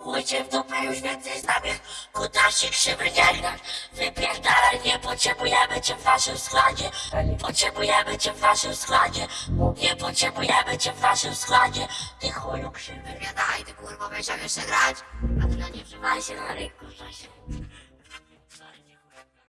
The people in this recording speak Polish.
Chuj cię w dupę już więcej znamy Kutasik krzywy nie grać Wypierdalaj, nie potrzebujemy cię w naszym składzie. Potrzebujemy cię w naszym składzie. Nie potrzebujemy cię w naszym składzie. Ty chuju krzywy. Nie ty kurwa będziesz jeszcze grać? A ty no nie wżywaj się na rynku, że się.